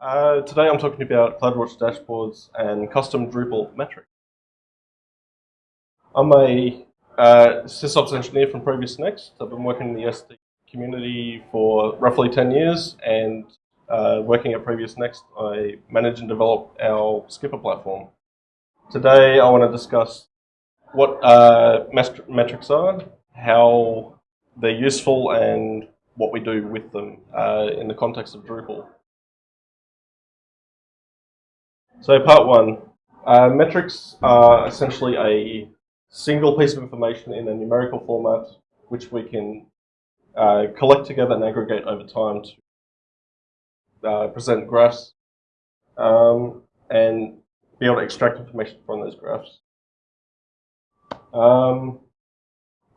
Uh, today I'm talking about CloudWatch dashboards and custom Drupal metrics. I'm a uh, sysops engineer from Previous Next. I've been working in the SD community for roughly 10 years and uh, working at Previous Next, I manage and develop our Skipper platform. Today I want to discuss what uh, metrics are, how they're useful and what we do with them uh, in the context of Drupal. So part one, uh, metrics are essentially a single piece of information in a numerical format which we can uh, collect together and aggregate over time to uh, present graphs um, and be able to extract information from those graphs. Um,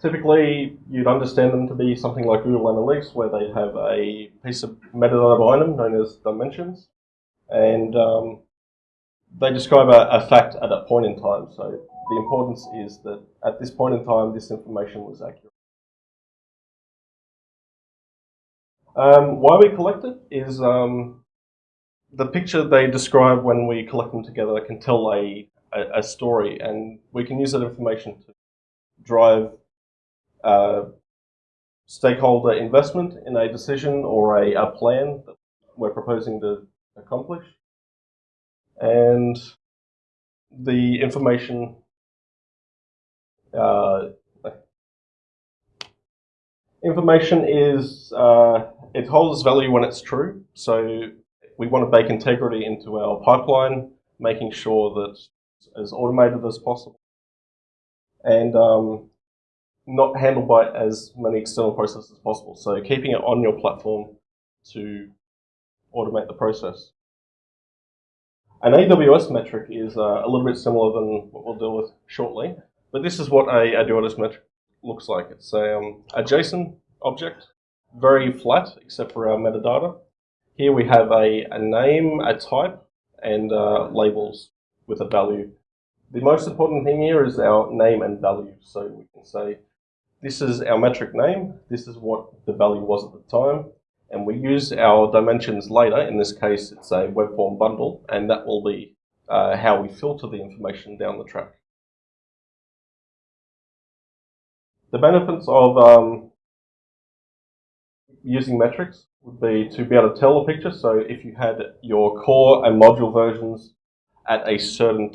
typically, you'd understand them to be something like Google Analytics, where they have a piece of metadata behind them known as dimensions, and um, they describe a, a, fact at a point in time. So the importance is that at this point in time, this information was accurate. Um, why we collect it is um, the picture they describe when we collect them together can tell a, a, a story, and we can use that information to drive uh, stakeholder investment in a decision or a, a plan that we're proposing to accomplish. And the information uh, information is uh, it holds value when it's true. So we want to bake integrity into our pipeline, making sure that it's as automated as possible, and um, not handled by as many external processes as possible. So keeping it on your platform to automate the process. An AWS metric is uh, a little bit similar than what we'll deal with shortly, but this is what a AWS metric looks like. It's a, um, a JSON object, very flat except for our metadata. Here we have a, a name, a type, and uh, labels with a value. The most important thing here is our name and value. So we can say, this is our metric name, this is what the value was at the time, and we use our dimensions later. In this case, it's a web form bundle, and that will be uh, how we filter the information down the track. The benefits of um, using metrics would be to be able to tell a picture. So if you had your core and module versions at a certain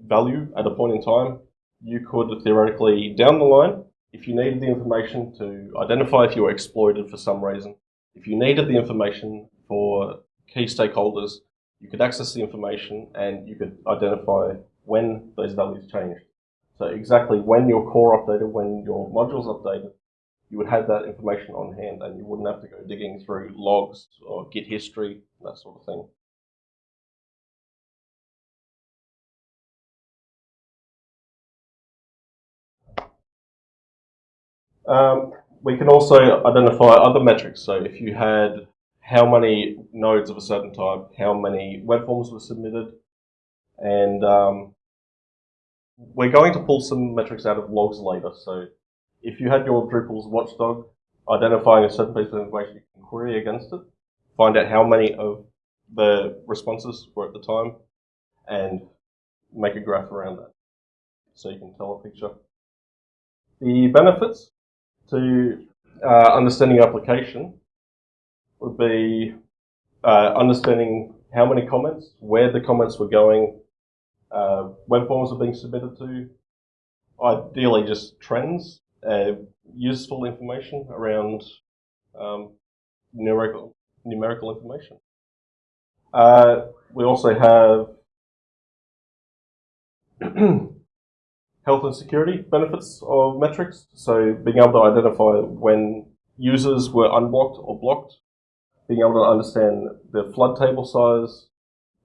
value at a point in time, you could theoretically, down the line, if you needed the information to identify if you were exploited for some reason, if you needed the information for key stakeholders, you could access the information and you could identify when those values changed. So exactly when your core updated, when your modules updated, you would have that information on hand and you wouldn't have to go digging through logs or git history, that sort of thing. Um, we can also identify other metrics. So if you had how many nodes of a certain type, how many web forms were submitted, and um, we're going to pull some metrics out of logs later. So if you had your Drupal's watchdog identifying a certain piece of information, you can query against it, find out how many of the responses were at the time, and make a graph around that. So you can tell a picture. The benefits to uh, understanding application would be uh, understanding how many comments, where the comments were going, uh, web forms are being submitted to, ideally just trends, uh, useful information around um, numerical, numerical information. Uh, we also have health and security benefits of metrics. So being able to identify when users were unblocked or blocked, being able to understand the flood table size,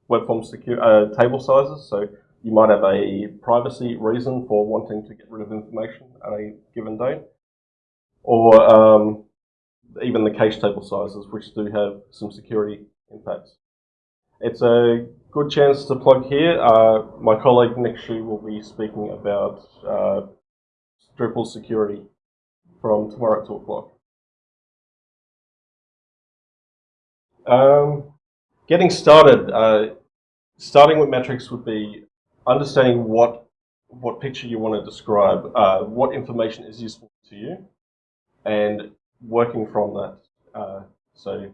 web form secure, uh, table sizes. So you might have a privacy reason for wanting to get rid of information at a given date, or um, even the cache table sizes, which do have some security impacts. It's a good chance to plug here. Uh, my colleague Nick Shu will be speaking about uh, Drupal security from tomorrow at 2 o'clock. Um, getting started, uh, starting with metrics would be understanding what what picture you want to describe, uh, what information is useful to you, and working from that. Uh, so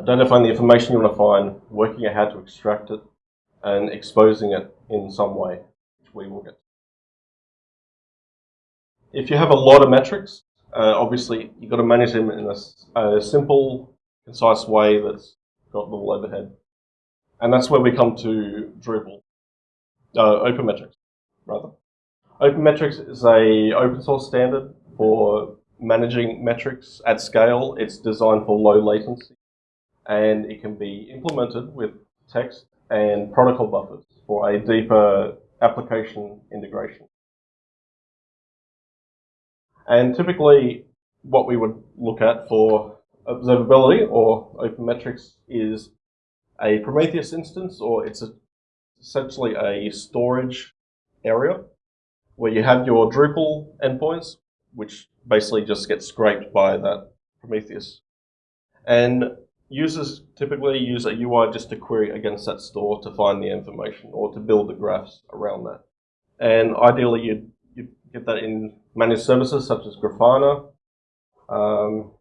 identifying the information you want to find, working out how to extract it, and exposing it in some way, which we will get. If you have a lot of metrics, uh, obviously you've got to manage them in a, a, simple, concise way that's got little overhead. And that's where we come to Drupal, uh, OpenMetrics, rather. OpenMetrics is a open source standard for managing metrics at scale. It's designed for low latency and it can be implemented with text and protocol buffers for a deeper application integration. And typically what we would look at for observability or open metrics is a Prometheus instance or it's a, essentially a storage area where you have your Drupal endpoints which basically just get scraped by that Prometheus. And users typically use a UI just to query against that store to find the information or to build the graphs around that. And ideally, you'd, you'd get that in managed services such as Grafana. Um,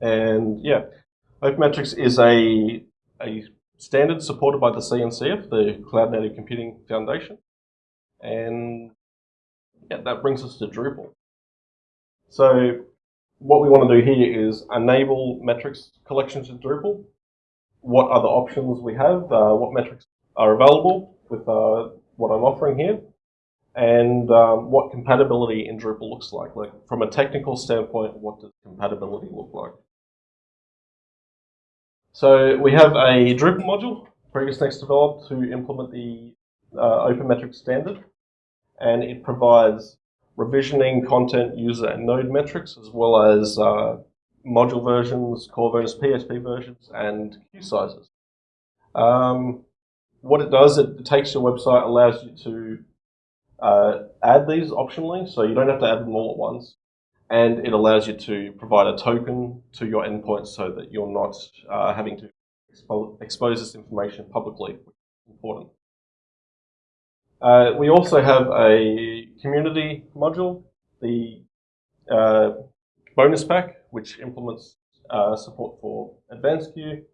and yeah, OpenMetrics is a, a standard supported by the CNCF, the Cloud Native Computing Foundation. And yeah, that brings us to Drupal. So what we want to do here is enable metrics collections in Drupal. What other options we have, uh, what metrics are available with uh, what I'm offering here, and um, what compatibility in Drupal looks like. Like from a technical standpoint, what does compatibility look like? So we have a Drupal module, PreviousNext developed to implement the uh, OpenMetrics standard, and it provides revisioning content, user, and node metrics, as well as uh, module versions, core versions, PHP versions, and queue sizes. Um, what it does, it, takes your website, allows you to uh, add these optionally, so you don't have to add them all at once. And it allows you to provide a token to your endpoint so that you're not uh, having to expo expose this information publicly, which is important. Uh, we also have a community module, the uh, bonus pack, which implements uh, support for advanced queue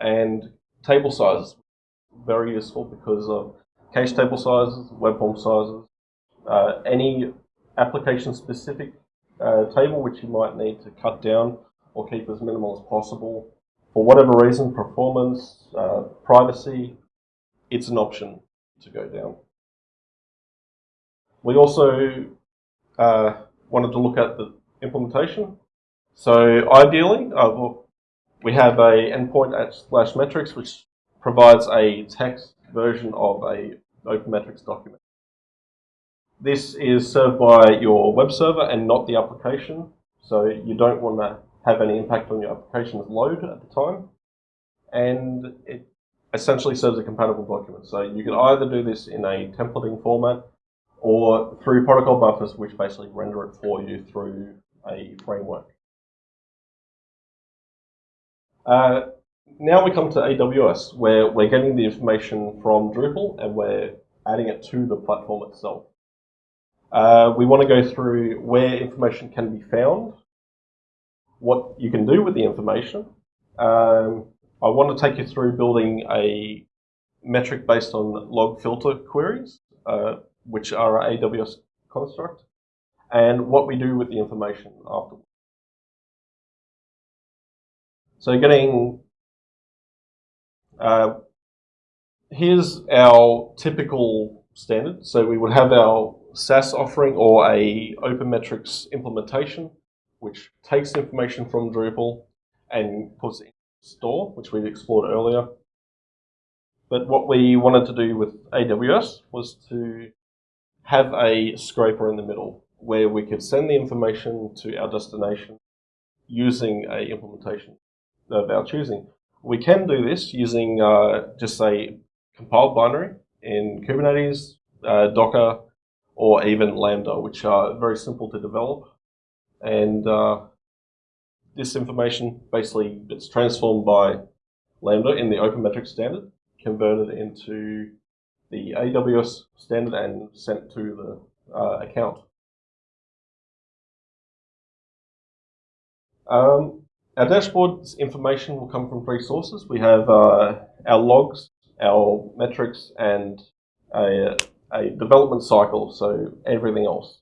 and table sizes. Very useful because of cache table sizes, web form sizes, uh, any application specific uh, table which you might need to cut down or keep as minimal as possible. For whatever reason, performance, uh, privacy, it's an option to go down. We also uh, wanted to look at the implementation. So ideally, uh, we have a endpoint at slash metrics, which provides a text version of a open metrics document. This is served by your web server and not the application. So you don't want to have any impact on your application's load at the time. And it essentially serves a compatible document. So you can either do this in a templating format or through protocol buffers, which basically render it for you through a framework. Uh, now we come to AWS, where we're getting the information from Drupal and we're adding it to the platform itself. Uh, we want to go through where information can be found, what you can do with the information. Um, I want to take you through building a metric based on log filter queries. Uh, which are AWS construct, and what we do with the information afterwards. So getting, uh, here's our typical standard. So we would have our SaaS offering or a OpenMetrics implementation, which takes information from Drupal and puts it in store, which we've explored earlier. But what we wanted to do with AWS was to have a scraper in the middle where we could send the information to our destination using a implementation of our choosing. We can do this using uh, just a compiled binary in Kubernetes, uh, Docker, or even Lambda, which are very simple to develop. And uh, this information basically it's transformed by Lambda in the Open Metrics standard, converted into the AWS standard and sent to the uh, account. Um, our dashboard's information will come from three sources. We have uh, our logs, our metrics, and a, a development cycle, so everything else.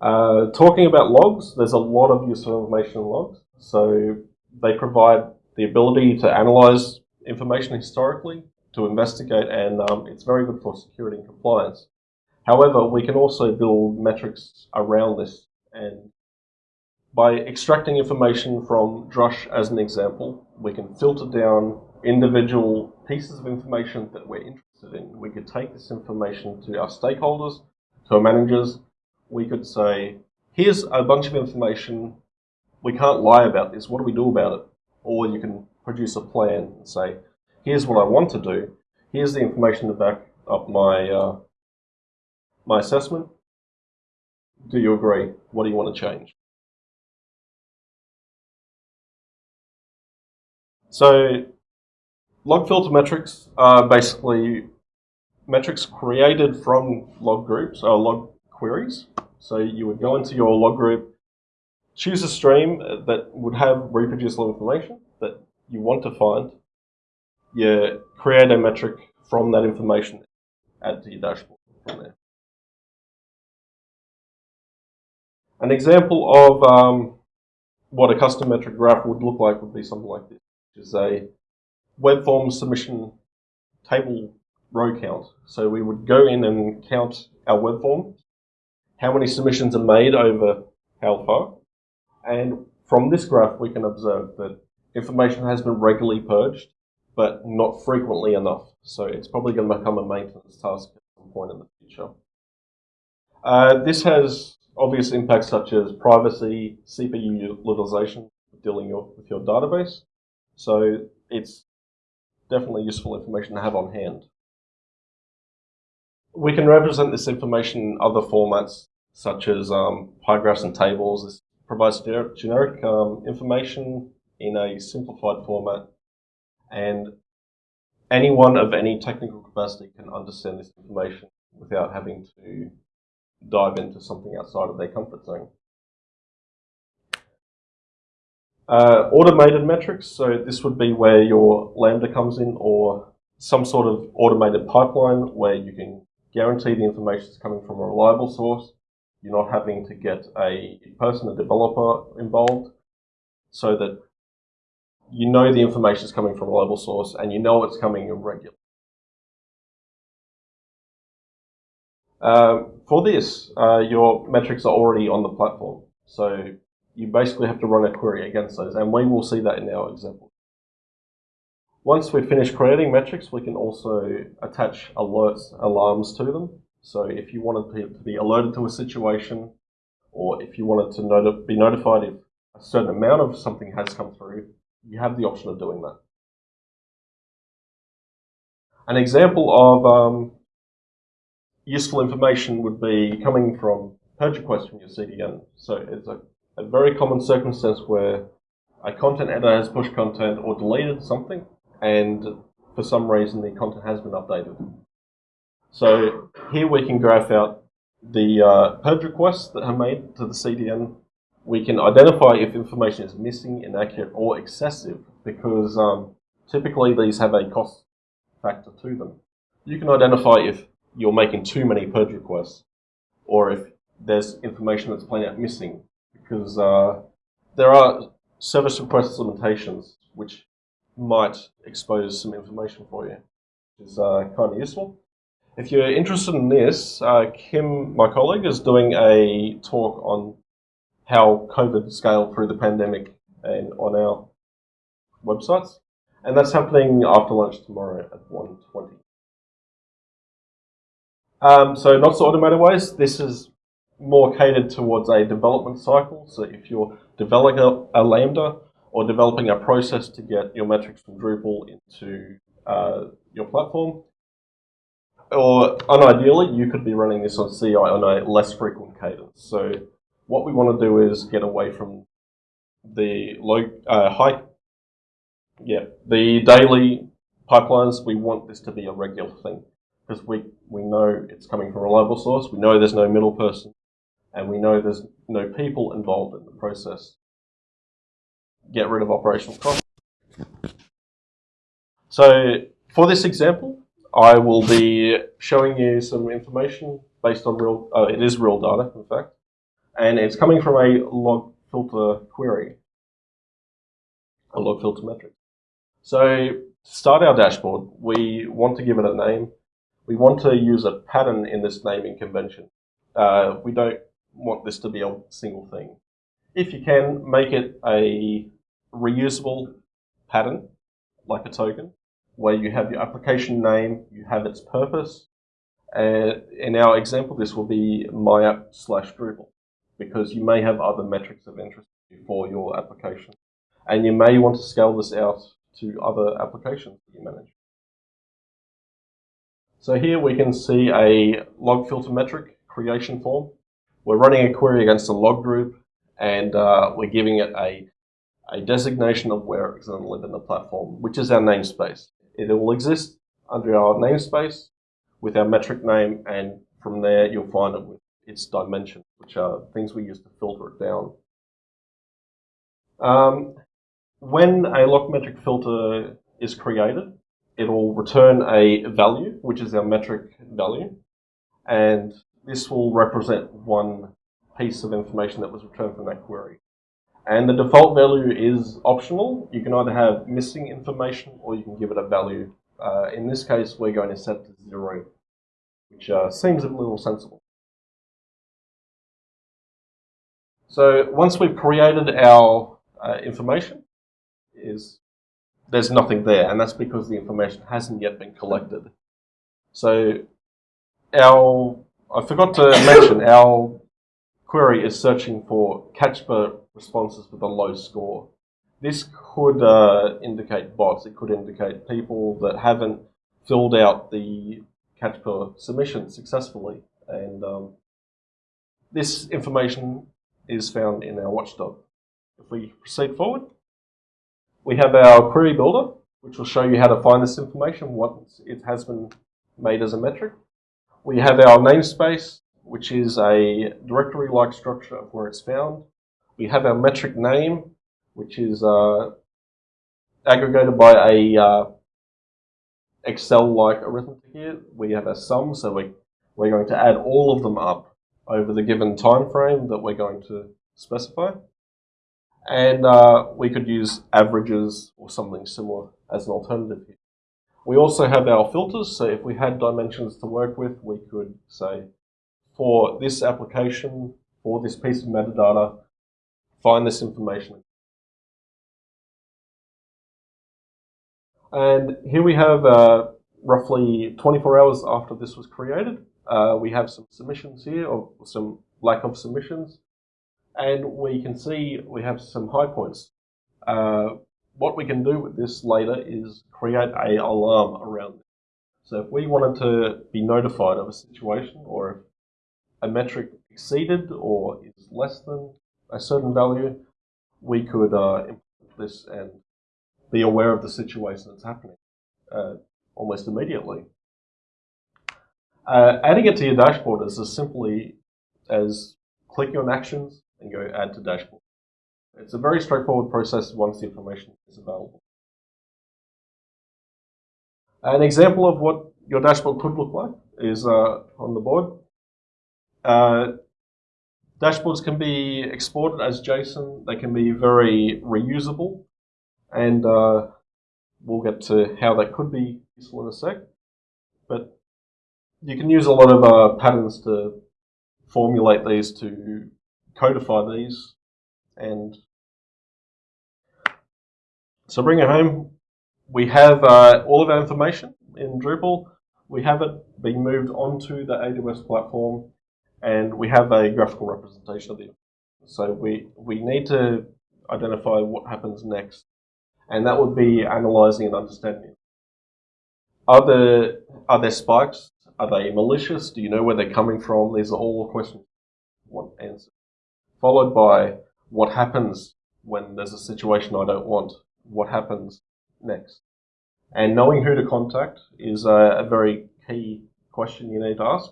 Uh, talking about logs, there's a lot of useful information in logs. So they provide the ability to analyze information historically, to investigate, and um, it's very good for security and compliance. However, we can also build metrics around this. And by extracting information from Drush as an example, we can filter down individual pieces of information that we're interested in. We could take this information to our stakeholders, to our managers. We could say, here's a bunch of information. We can't lie about this. What do we do about it? Or you can produce a plan and say, here's what I want to do. Here's the information to back up my, uh, my assessment. Do you agree? What do you want to change? So log filter metrics are basically metrics created from log groups or log queries. So you would go into your log group, choose a stream that would have reproducible information you want to find, you create a metric from that information, add to your dashboard from there. An example of um, what a custom metric graph would look like would be something like this, which is a web form submission table row count. So we would go in and count our web form, how many submissions are made over how far, and from this graph we can observe that information has been regularly purged, but not frequently enough. So it's probably going to become a maintenance task at some point in the future. Uh, this has obvious impacts such as privacy, CPU utilization, dealing with your database. So it's definitely useful information to have on hand. We can represent this information in other formats such as um, pie graphs and tables. This provides generic um, information in a simplified format and anyone of any technical capacity can understand this information without having to dive into something outside of their comfort zone. Uh, automated metrics, so this would be where your Lambda comes in or some sort of automated pipeline where you can guarantee the information is coming from a reliable source. You're not having to get a person, a developer involved so that you know the information is coming from a reliable source and you know it's coming in regular. Um, for this, uh, your metrics are already on the platform. So you basically have to run a query against those, and we will see that in our example. Once we finish creating metrics, we can also attach alerts, alarms to them. So if you wanted to be alerted to a situation, or if you wanted to be notified if a certain amount of something has come through, you have the option of doing that. An example of um, useful information would be coming from purge requests from your CDN. So it's a, a very common circumstance where a content editor has pushed content or deleted something, and for some reason the content has been updated. So here we can graph out the uh, purge requests that are made to the CDN we can identify if information is missing, inaccurate, or excessive because um, typically these have a cost factor to them. You can identify if you're making too many purge requests or if there's information that's plain out missing because uh, there are service request limitations which might expose some information for you, which is uh, kind of useful. If you're interested in this, uh, Kim, my colleague, is doing a talk on how COVID scaled through the pandemic and on our websites. And that's happening after lunch tomorrow at 1.20. Um, so not so automated ways, this is more catered towards a development cycle. So if you're developing a, Lambda or developing a process to get your metrics from Drupal into uh, your platform, or unideally, you could be running this on CI on a less frequent cadence. So what we want to do is get away from the low, uh, high, yeah, the daily pipelines. We want this to be a regular thing because we, we know it's coming from a reliable source. We know there's no middle person and we know there's no people involved in the process. Get rid of operational costs. So for this example, I will be showing you some information based on real, uh, it is real data, in fact, and it's coming from a log filter query, a log filter metric. So to start our dashboard, we want to give it a name. We want to use a pattern in this naming convention. Uh, we don't want this to be a single thing. If you can, make it a reusable pattern, like a token, where you have your application name, you have its purpose. And in our example, this will be my app slash Drupal, because you may have other metrics of interest for your application. And you may want to scale this out to other applications that you manage. So here we can see a log filter metric creation form. We're running a query against a log group and uh, we're giving it a, a designation of where it's going to live in the platform, which is our namespace. It will exist under our namespace with our metric name and from there you'll find it with its dimensions, which are things we use to filter it down. Um, when a log metric filter is created, it will return a value, which is our metric value, and this will represent one piece of information that was returned from that query. And the default value is optional. You can either have missing information or you can give it a value. Uh, in this case, we're going to set to zero, which uh, seems a little sensible. So once we've created our uh, information, is there's nothing there, and that's because the information hasn't yet been collected. So our I forgot to mention our query is searching for CAPTCHA responses with a low score. This could uh, indicate bots. It could indicate people that haven't filled out the CAPTCHA submission successfully. And um, this information is found in our watchdog. If we proceed forward, we have our query builder, which will show you how to find this information once it has been made as a metric. We have our namespace, which is a directory-like structure of where it's found. We have our metric name, which is uh, aggregated by a uh, Excel-like arithmetic here. We have a sum, so we, we're going to add all of them up over the given time frame that we're going to specify. And uh, we could use averages or something similar as an alternative here. We also have our filters, so if we had dimensions to work with, we could say, for this application, for this piece of metadata, find this information. And here we have uh, roughly 24 hours after this was created. Uh, we have some submissions here, or some lack of submissions. And we can see we have some high points. Uh, what we can do with this later is create a alarm around it. So if we wanted to be notified of a situation or if a metric exceeded or is less than a certain value, we could uh, implement this and be aware of the situation that's happening uh, almost immediately. Uh, adding it to your dashboard is as simply as clicking on actions and go add to dashboard. It's a very straightforward process once the information is available. An example of what your dashboard could look like is uh, on the board. Uh, dashboards can be exported as JSON. They can be very reusable. And uh, we'll get to how that could be useful in a sec. But you can use a lot of uh, patterns to formulate these, to codify these, and so bring it home. We have uh, all of our information in Drupal. We have it being moved onto the AWS platform, and we have a graphical representation of it. So we, we need to identify what happens next, and that would be analyzing and understanding. Are there, are there spikes? Are they malicious? Do you know where they're coming from? These are all questions want answered. followed by what happens when there's a situation I don't want, what happens next. And knowing who to contact is a, a very key question you need to ask.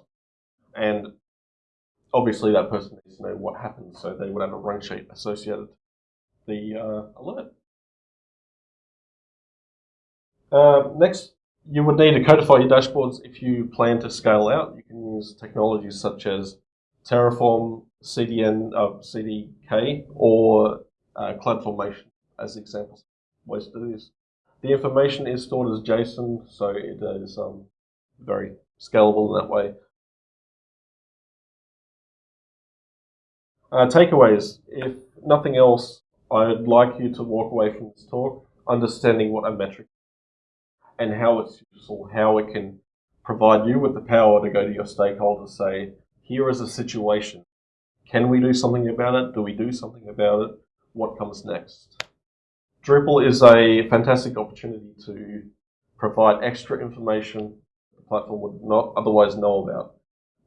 And obviously that person needs to know what happened, so they would have a run sheet associated the uh, alert. Uh, next, you would need to codify your dashboards if you plan to scale out. You can use technologies such as Terraform, CDN, uh, CDK, or uh, CloudFormation as examples ways to do this. The information is stored as JSON, so it is um, very scalable in that way. Uh, takeaways. If nothing else, I'd like you to walk away from this talk understanding what a metric and how it's useful, how it can provide you with the power to go to your stakeholders say, here is a situation. Can we do something about it? Do we do something about it? What comes next? Drupal is a fantastic opportunity to provide extra information the platform would not otherwise know about.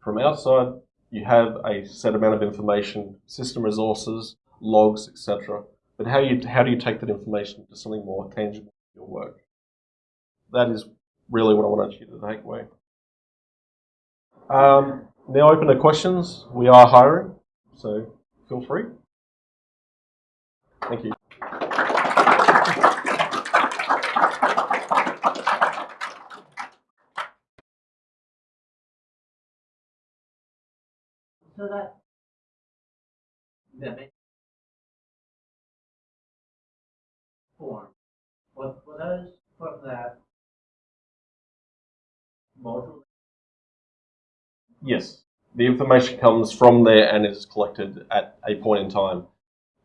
From outside, you have a set amount of information, system resources, logs, etc. But how you how do you take that information to something more tangible in your work? That is really what I wanted you to take away. Um, now open to questions. We are hiring, so feel free. Thank you. So that ma- form was for those for that module. Yes, the information comes from there and is collected at a point in time.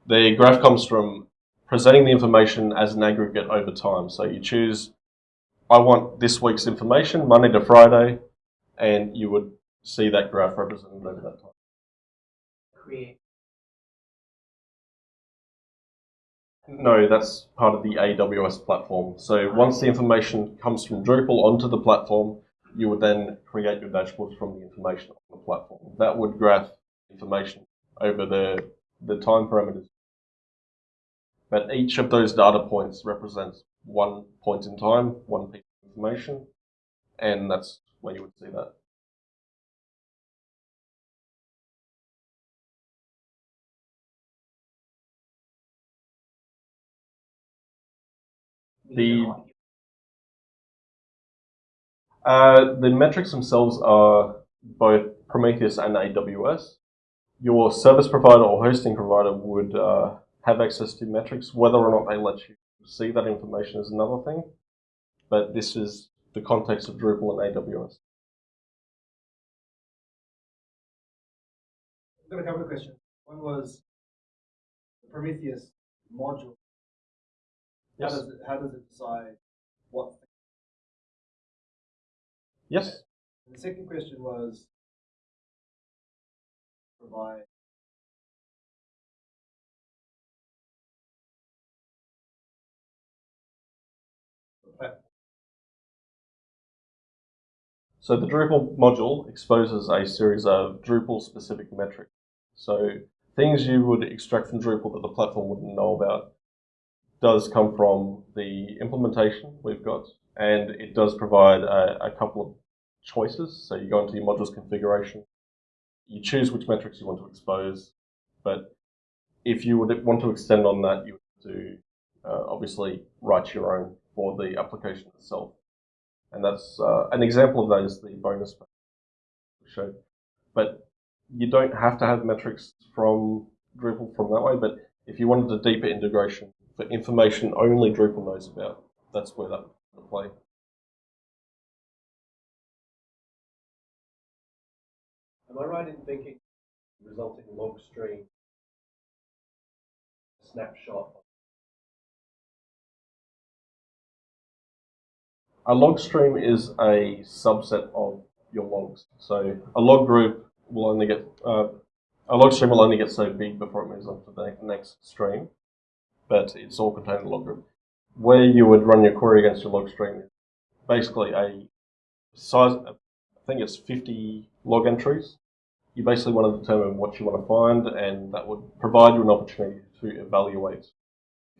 The graph comes from presenting the information as an aggregate over time. So you choose, I want this week's information, Monday to Friday, and you would see that graph represented over that time. create No, that's part of the AWS platform. So once the information comes from Drupal onto the platform, you would then create your dashboards from the information on the platform. That would graph information over the, the time parameters. But each of those data points represents one point in time, one piece of information, and that's where you would see that. The- Uh, the metrics themselves are both Prometheus and AWS. Your service provider or hosting provider would uh, have access to metrics. Whether or not they let you see that information is another thing. But this is the context of Drupal and AWS. I've got a couple of questions. One was the Prometheus module. How Yes. does it, how does it decide what? Yes. And the second question was provide. So the Drupal module exposes a series of Drupal specific metrics. So things you would extract from Drupal that the platform wouldn't know about does come from the implementation we've got, and it does provide a, a couple of choices. So you go into your modules configuration, you choose which metrics you want to expose, but if you would want to extend on that, you would do uh, obviously write your own for the application itself. And that's uh, an example of that is the bonus showed. But you don't have to have metrics from Drupal from that way. But if you wanted a deeper integration for information only Drupal knows about, that's where that would play. Am I right in thinking the resulting log stream snapshot? A log stream is a subset of your logs. So a log group will only get uh, a log stream will only get so big before it moves on to the next stream, but it's all contained in a log group. Where you would run your query against your log stream basically a size. I think it's 50 log entries, you basically want to determine what you want to find, and that would provide you an opportunity to evaluate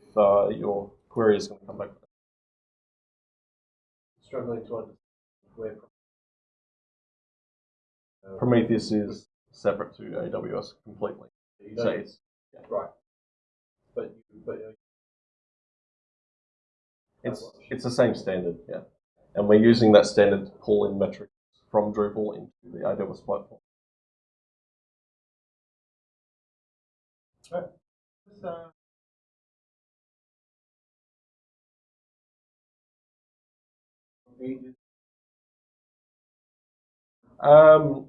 if uh, your query is going to come back. Struggling to understand where. Uh, Prometheus is separate to AWS completely. So it's, right. But you, but uh, it's, it's the same standard, yeah. And we're using that standard to pull in metrics from Drupal into the AWS platform. This, uh, pages. Um,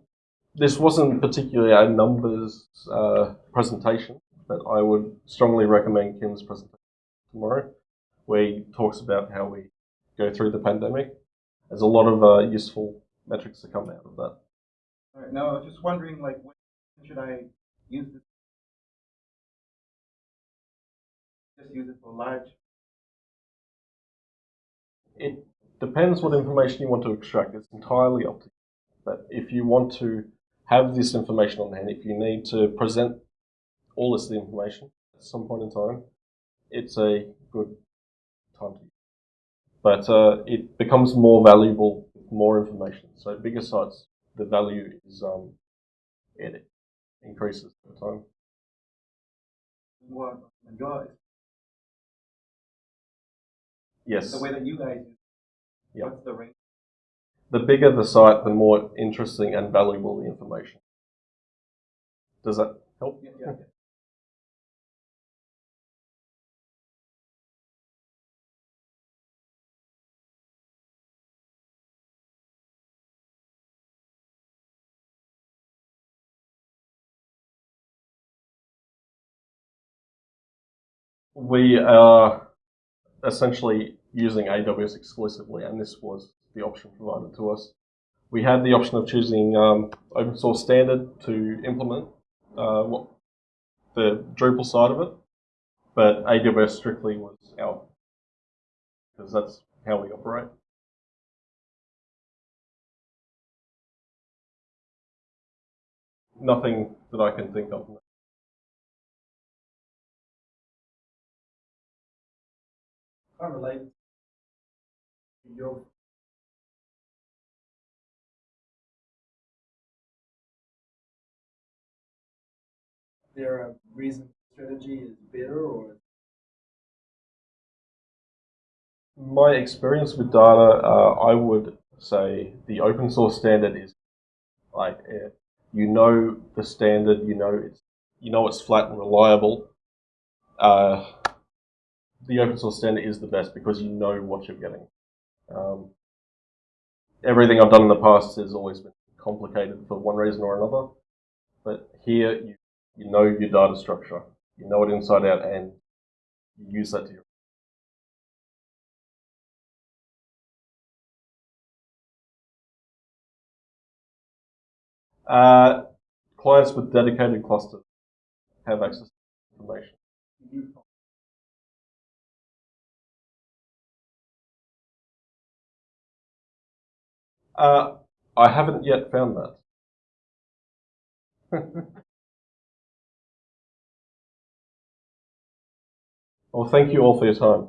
this wasn't particularly a numbers uh, presentation, but I would strongly recommend Kim's presentation tomorrow, where he talks about how we go through the pandemic. There's a lot of uh, useful metrics that come out of that. All right, now I was just wondering, like, when should I use this? Just use it for large. It depends what information you want to extract. It's entirely up to you. But if you want to have this information on hand, if you need to present all this information at some point in time, it's a good time to use. But uh, it becomes more valuable with more information. So bigger sites, the value is um, it increases over time. More enjoy Yes. the way that you guys use. Yeah. What's the range? the bigger the site, the more interesting and valuable the information. Does that help? Yeah, yeah. We are essentially using AWS exclusively, and this was the option provided to us. We had the option of choosing um, open source standard to implement uh, what the Drupal side of it, but AWS strictly was out because that's how we operate. Nothing that I can think of. Unrelated. Your there a reason strategy is better or My experience with data, uh, I would say the open source standard is like uh, you know the standard, you know it's you know it's flat and reliable. Uh, the open source standard is the best because you know what you're getting. Um, everything I've done in the past has always been complicated for one reason or another, but here you you know your data structure, you know it inside out, and you use that to your Uh, clients with dedicated clusters have access to information. Uh, I haven't yet found that. well, thank you all for your time.